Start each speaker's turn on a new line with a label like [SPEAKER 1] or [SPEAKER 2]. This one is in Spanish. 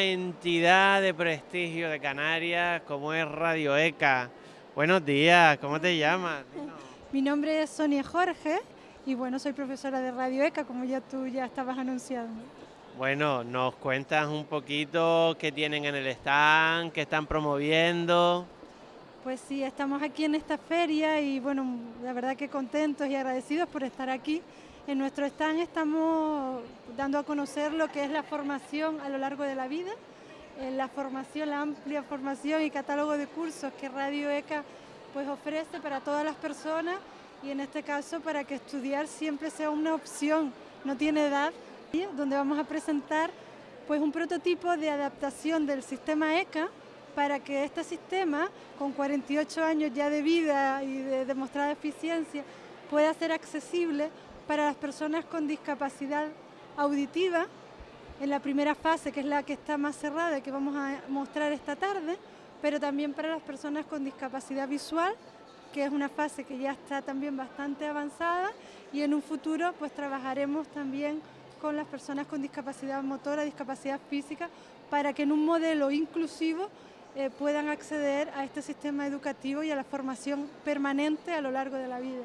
[SPEAKER 1] entidad de prestigio de Canarias como es Radio ECA. Buenos días, ¿cómo te llamas?
[SPEAKER 2] Mi nombre es Sonia Jorge y bueno, soy profesora de Radio ECA, como ya tú ya estabas anunciando.
[SPEAKER 1] Bueno, nos cuentas un poquito qué tienen en el stand, qué están promoviendo.
[SPEAKER 2] Pues sí, estamos aquí en esta feria y bueno, la verdad que contentos y agradecidos por estar aquí. En nuestro stand estamos dando a conocer lo que es la formación a lo largo de la vida, eh, la formación, la amplia formación y catálogo de cursos que Radio ECA pues ofrece para todas las personas y en este caso para que estudiar siempre sea una opción, no tiene edad, donde vamos a presentar pues un prototipo de adaptación del sistema ECA para que este sistema, con 48 años ya de vida y de demostrada eficiencia, pueda ser accesible para las personas con discapacidad auditiva, en la primera fase, que es la que está más cerrada y que vamos a mostrar esta tarde, pero también para las personas con discapacidad visual, que es una fase que ya está también bastante avanzada y en un futuro pues trabajaremos también con las personas con discapacidad motora, discapacidad física, para que en un modelo inclusivo eh, puedan acceder a este sistema educativo y a la formación permanente a lo largo de la vida.